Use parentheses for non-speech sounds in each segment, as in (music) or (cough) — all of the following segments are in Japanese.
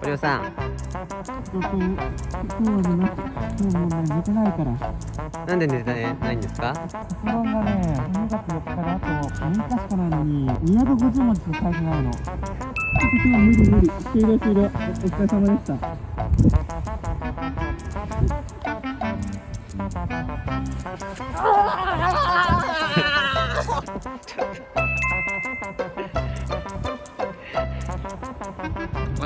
堀尾さんな今日もうね、寝てないから。なんで寝てないんですか卒論がね、2月4日であと6日しかないのに、250文字しか書いてないの。ちょっと今日は無理無理。終了終了。お疲れ様でした。おは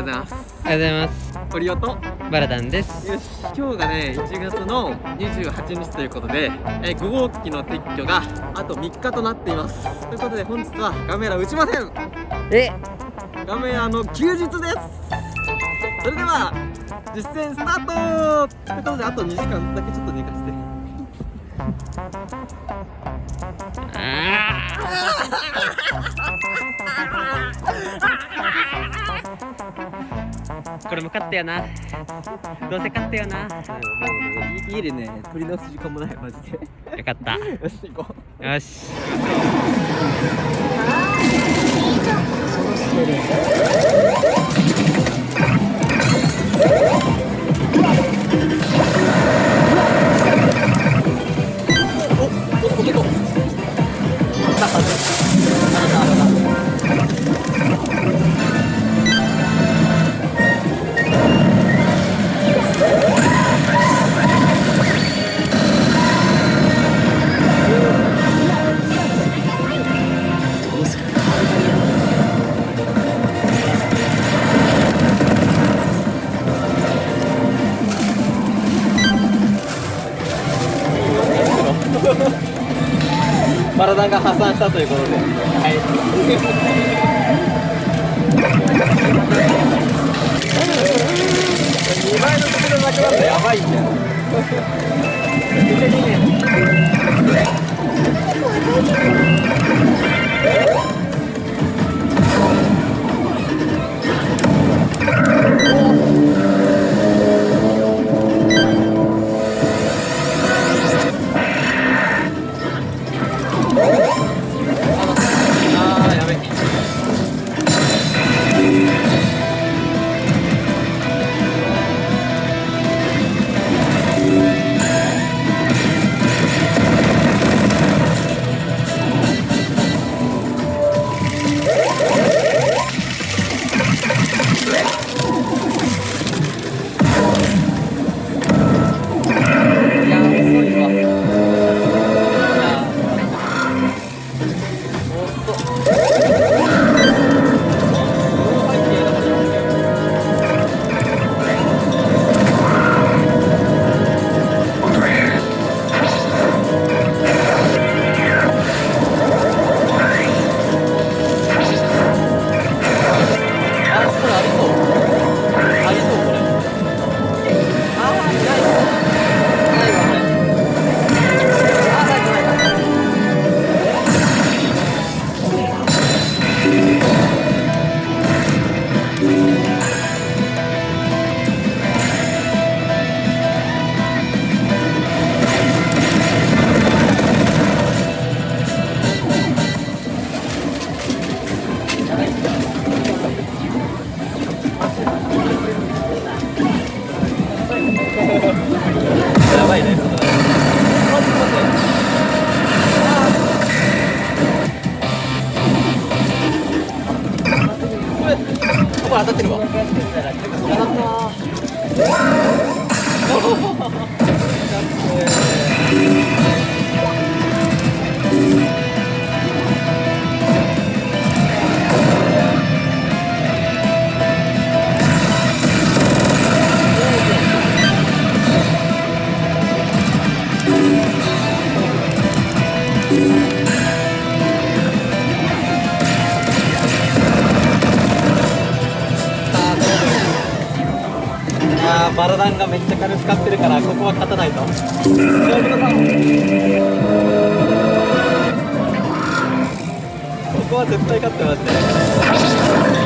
うございます。おはようございます堀尾と、バラダンですよし、今日がね、1月の28日ということで、えー、5号機の撤去があと3日となっています。ということで、本日はガメラ打ちません。え？ガメラの休日です。それでは、実践スタートということで、あと2時間だけちょっと寝かして。こ (laughs) れも勝ったよな。どうせ勝ったよな。もうね、家でね、取り直す時間もない、マジで。よかった。よし、行こう。よし。お、お、(laughs) バラダンが破産したということで。はい。2倍の速度なくなったらやばいんだよ。あ (laughs) that I took a バラダンがめっちゃ軽く使ってるからここは勝たないと。ここは絶対勝ってますね。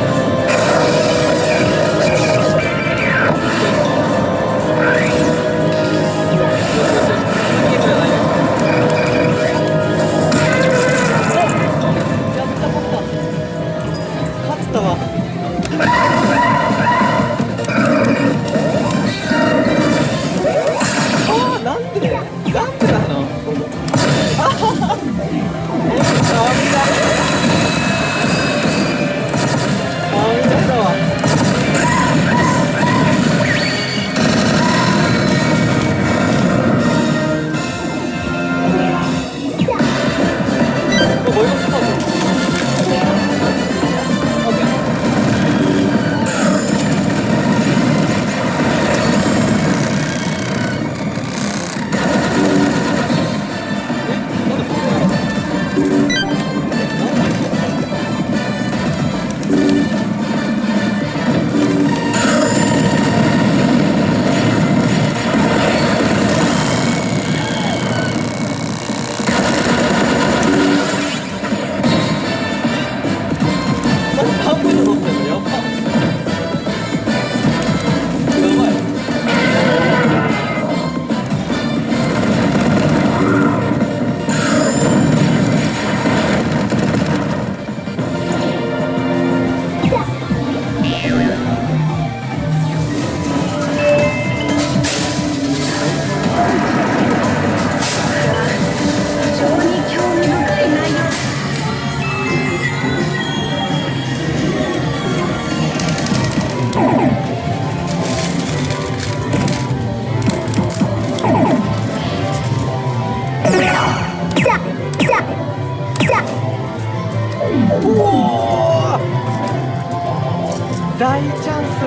大チャンス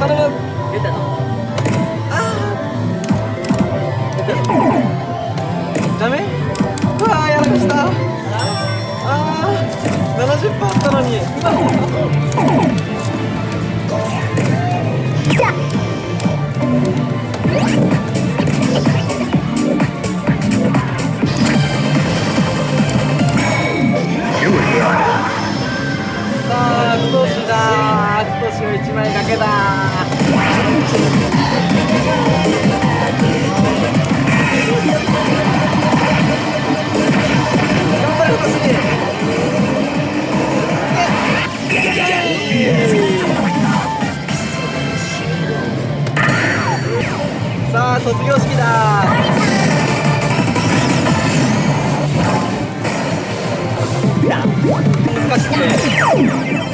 頼む出たのダメうわやらかした。ああ70分あったのに。うわ Yeah.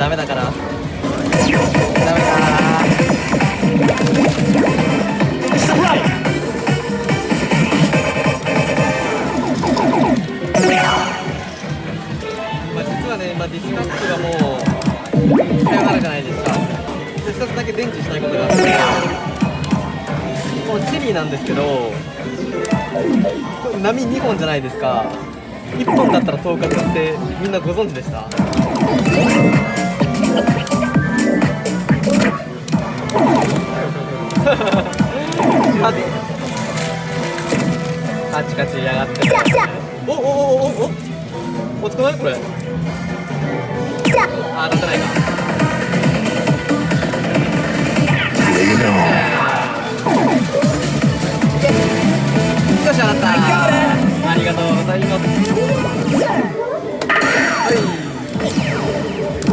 なかった時点でダメだから。ダメかまあ実はね、まあ、ディスカップがもう使いなるじゃないですか。で一つだけ電池したいことがあって。このチェリーなんですけどこれ波2本じゃないですか。1本だったら透過ってみんなご存知でした？カチカチやがっておおおおおおおつかないこれあ当たってないかよしあったありがとうございます Thank you.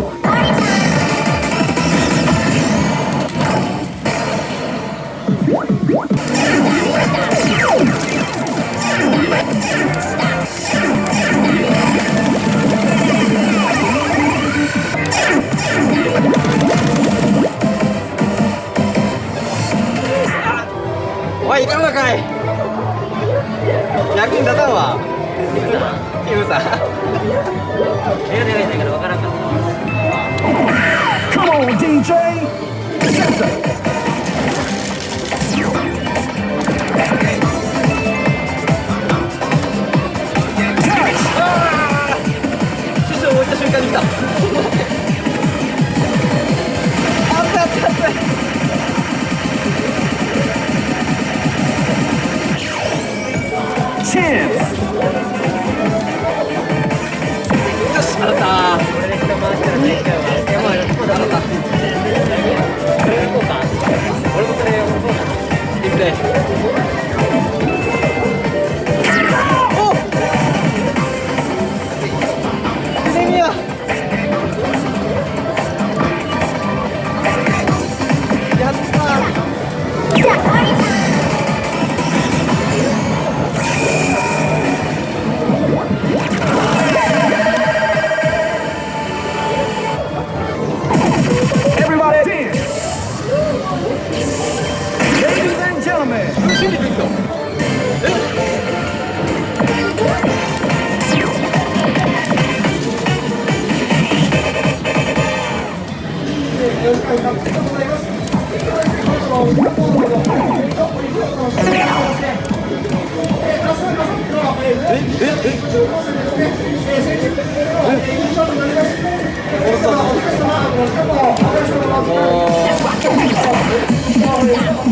ね楽しみにできたよろい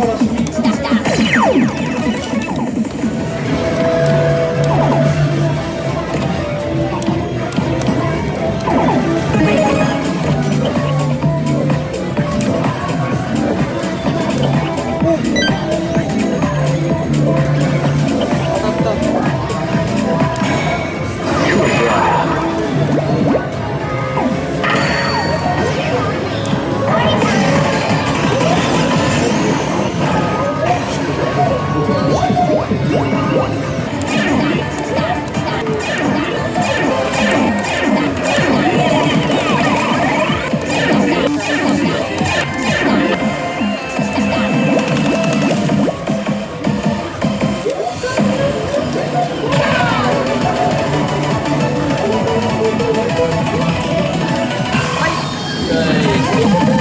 ます。you (laughs)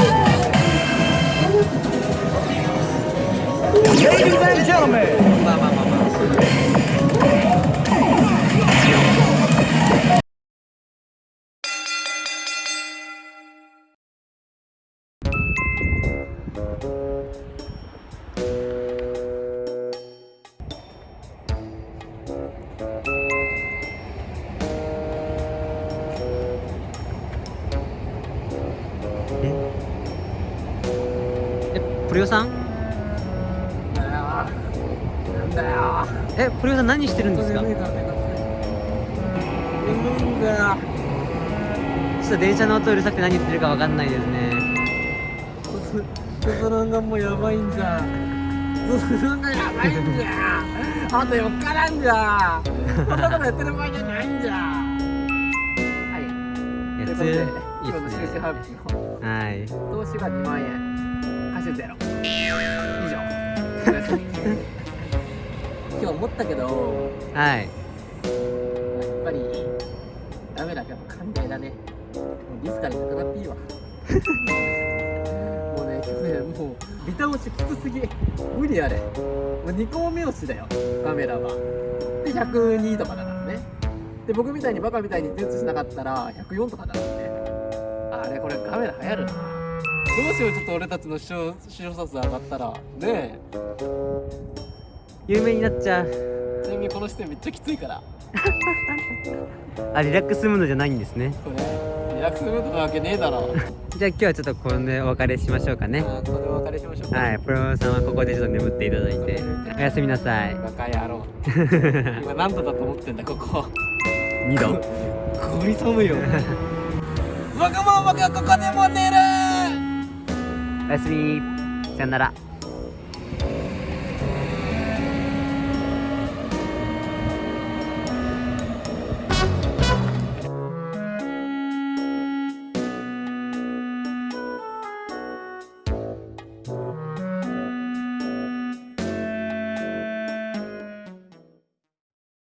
えプリオさん？なんだよえプリオさん何してるんですか？ちょっと電車の音うるさくて何言ってるかわかんないですね。がもうやばいんじゃがやばいんじゃあと4日なんじゃ。こんなことやってる場合じゃないんじゃ。はい。やつといいすね。はい。投資が2万円貸しゼロ以上。(laughs) 今日思ったけどはい。やっぱりダメだやっぱ寛大だね。もうリスカルなくなっていいわもうね今日ねもうビタ押しきつすぎ。無理あれ。もう2個目押しだよ。カメラは。で102とかだからね。で僕みたいにバカみたいに手写しなかったら104とかだからね。あれこれカメラ流行るなどうしようちょっと俺たちの視聴視聴者数上がったら。ねえ。有名になっちゃう。ちなみにこの視点めっちゃきついから。(laughs) あリラックスムードじゃないんですね。これリラックスムードなわけねえだろ。(laughs) じゃあ今日はちょっとこれでお別れしましょうかね。ここでお別れしましょうか。はいプロさんはここでちょっと眠っていただいて。(laughs) おやすみなさい。バカ野郎。今何度だと思ってんだここ。2度。ゴリ寒いよ。僕も僕はここでも寝るおやすみ。さよなら。